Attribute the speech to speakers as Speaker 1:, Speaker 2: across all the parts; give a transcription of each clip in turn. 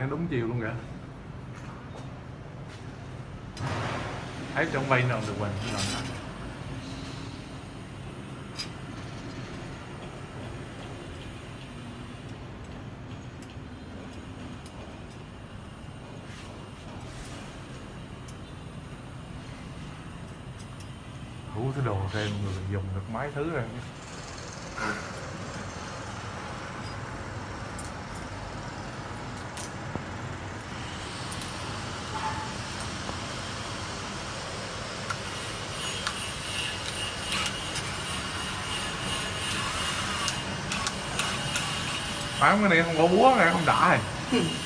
Speaker 1: nó đúng chiều luôn kìa. Thấy trong vay nào được mình lần đủ thứ đồ thêm người dùng được mấy thứ rồi bán cái này không có búa này không đã rồi.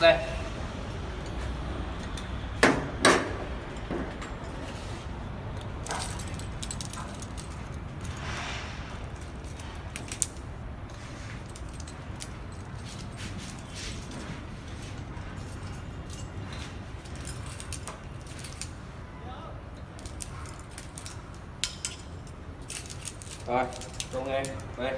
Speaker 2: đây rồi công em đây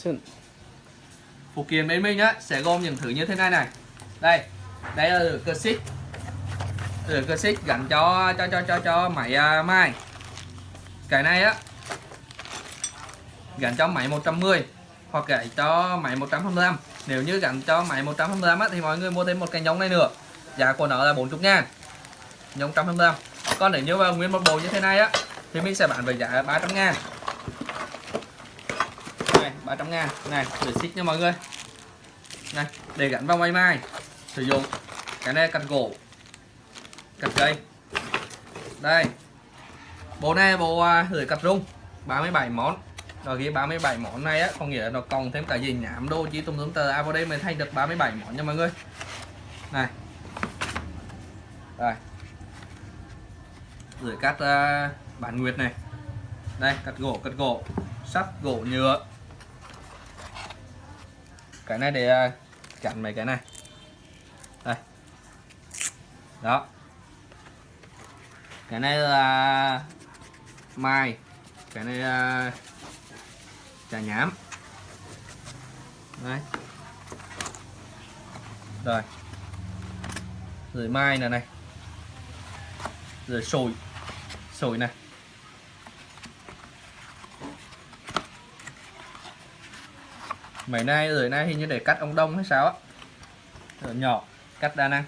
Speaker 2: Action. Phụ kiện bên mình á sẽ gồm những thứ như thế này này. Đây, đây là lửa cơ xích. lửa cơ xích gắn cho cho cho cho cho máy à, uh, mai. Cái này á gắn cho máy 110 hoặc gắn cho máy 125. Nếu như gắn cho máy 125 á thì mọi người mua thêm một cái nhông này nữa. Giá của nó là 40 ngàn Nhông 125. Còn nếu như nguyên một bộ như thế này á thì mình sẽ bán với giá 300 ngàn 300 ngàn. Này để xích nha mọi người. Này để gắn vào máy mai sử dụng cái này cắt gỗ cắt cây. Đây bộ này bộ à, lưỡi cắt rung 37 món. Rồi ghi 37 món này á có nghĩa là nó còn thêm cả gì nhảm đô chỉ tùm tùm tờ. À vào đây mới thay được 37 món nha mọi người. Này. Đây. Lưỡi cắt uh, bản nguyệt này. Đây cắt gỗ cắt gỗ. Sắt gỗ nhựa cái này để à, chặn mấy cái này. Đây. Đó. Cái này là mai. Cái này là trà nhám. Đấy. Rồi. Rồi mai này này. Rồi sồi. Sồi này. Mấy nay rồi nay hình như để cắt ông đông hay sao á. Rồi nhỏ cắt đa năng.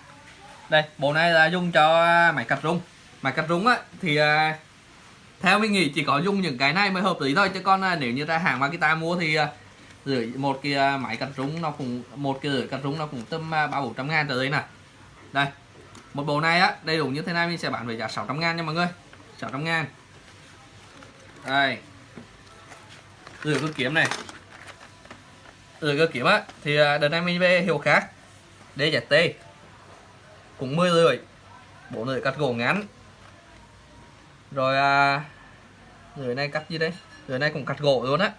Speaker 2: Đây bộ này là dùng cho à, máy cắt rung. Máy cắt rung á thì à, theo mình nghĩ chỉ có dùng những cái này mới hợp lý thôi. Chứ còn à, nếu như ra hàng mà ta mua thì à, rưỡi một cái à, máy cắt rung nó cũng một cái rưỡi cắt rung nó cũng tầm à, ba bốn trăm ngàn trở lên nè. Đây một bộ này á đầy đủ như thế này mình sẽ bán với giá 600 ngàn nha mọi người. 600 ngàn. Đây. Rửa cơ kiếm này rồi cơ kiếm á. Thì à, đợt này mình về hiệu khác DZT cũng 10 lưỡi. Bộ lưỡi cắt gỗ ngắn. Rồi à, lưỡi này cắt gì đây? Lưỡi này cũng cắt gỗ luôn á.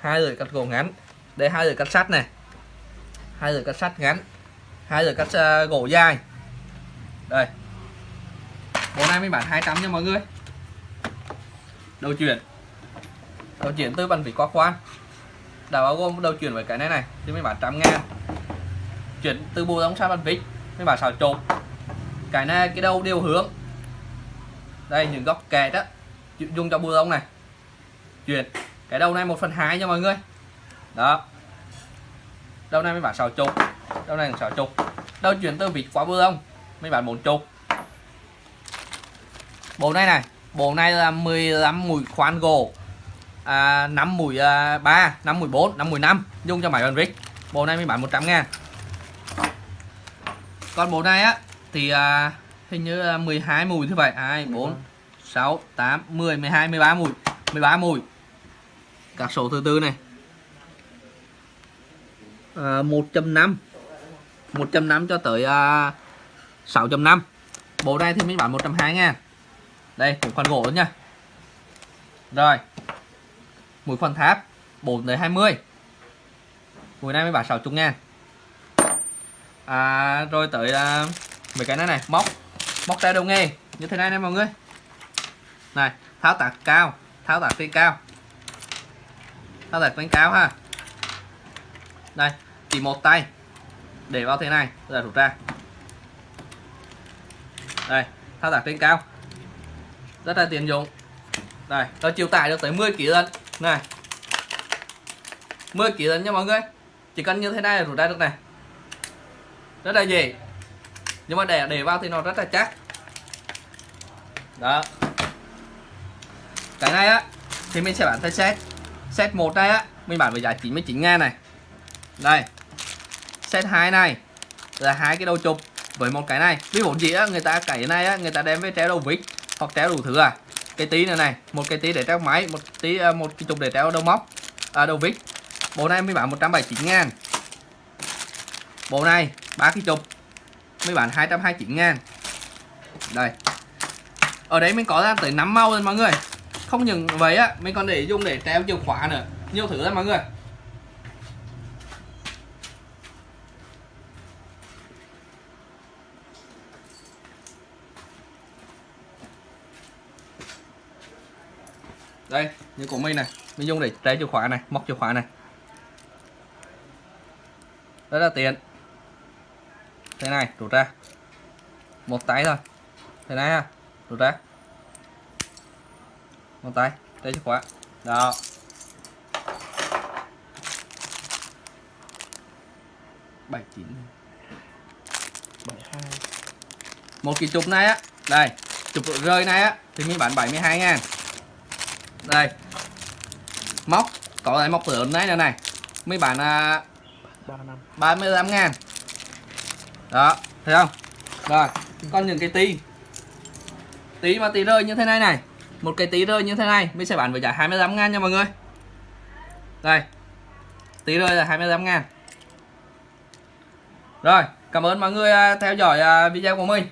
Speaker 2: Hai lưỡi cắt gỗ ngắn đây hai lưỡi cắt sắt này. Hai lưỡi cắt sắt ngắn. Hai lưỡi cắt uh, gỗ dài. Đây. Bộ này mình bán 200 nha mọi người. Đầu chuyển. Đầu chuyển từ bàn vỉ qua khoan đã bao gồm đầu chuyển với cái này này, thì mình bán trăm ngàn. Chuyển từ bộ đóng sang bàn vít mình bán xào chột cái này cái đầu đều hướng. Đây, những góc kẹt á dùng cho bộ đóng này. Chuyển, cái đầu này một phần hai nha mọi người. Đó. Đầu này mới bán sáu chục đầu này sáu chục đầu chuyển từ vịt qua bù lông mới bán bốn chục bộ này này, bộ này là 15 mũi khoan gỗ à, 5 mũi à, 3 5 mũi 4 5 mũi 5 dùng cho máy bàn vít bộ này mới bán 100 ngàn. Còn bộ này á thì à, hình như là 12 mùi thứ vậy. 2 4 6 8 10 12 13 mùi. 13 mùi. Các số thứ tư này. À, 1.5 1.5 cho tới à, 6.5 bộ này thì mình bán 120 ngàn. Đây một khoản gỗ nữa nha. Rồi mũi khoản tháp 4 tới 20 mũi này mới bán 60 ngàn. À, rồi tới à, mấy cái này này móc. Móc tay đầu nghề như thế này nè mọi người. Này tháo tạc cao tháo tạc trên cao. Tháo tạc trên cao ha. Đây chỉ một tay. Để vào thế này rồi rút ra. Đây thao tác trên cao. Rất là tiện dụng. Đây có chiều tải được tới 10 kg lần này. 10 kg lần nha mọi người. Chỉ cần như thế này là rút ra được này. Rất là dễ. Nhưng mà để để vào thì nó rất là chắc. Đó. Cái này á, thì mình sẽ bán theo set. Set một này á, mình bán với giá 99 ngàn này. Đây. Set 2 này là hai cái đầu chụp với một cái này. Ví dụ gì á, người ta cái này á, người ta đem với treo đầu vít hoặc treo đủ thứ à cái tí này này một cái tí để treo máy một tí à, một cái chục để treo đầu móc à, đầu vít. Bộ này mới bán 179 ngàn. Bộ này ba cái chục mới bán 229 ngàn. Đây. Ở đấy mình có ra tới 5 màu rồi mọi người. Không những vậy á mình còn để dùng để treo chìa khóa nữa. Nhiều thứ lắm mọi người. Đây, như của mình này. Mình dùng để trái chìa khóa này, móc chìa khóa này. Rất là tiện. Thế này, rút ra. Một tay thôi. Thế này ha, rút ra. Một tay trái chìa khóa. Đó. Bảy chín. Bảy hai. Một cái chụp này á. Đây, chụp rơi này á, thì mình bán 72 ngàn đây. Móc có lại móc lớn này này này. Mấy bạn à,
Speaker 1: ba năm.
Speaker 2: 35 ngàn. Đó, thấy không? Rồi, còn những cái tí. Tí mà tí rơi như thế này này. Một cái tí rơi như thế này Mình sẽ bán với giá 25 ngàn nha mọi người. Đây. Tí rơi là 25 ngàn. Rồi, cảm ơn mọi người à, theo dõi à, video của mình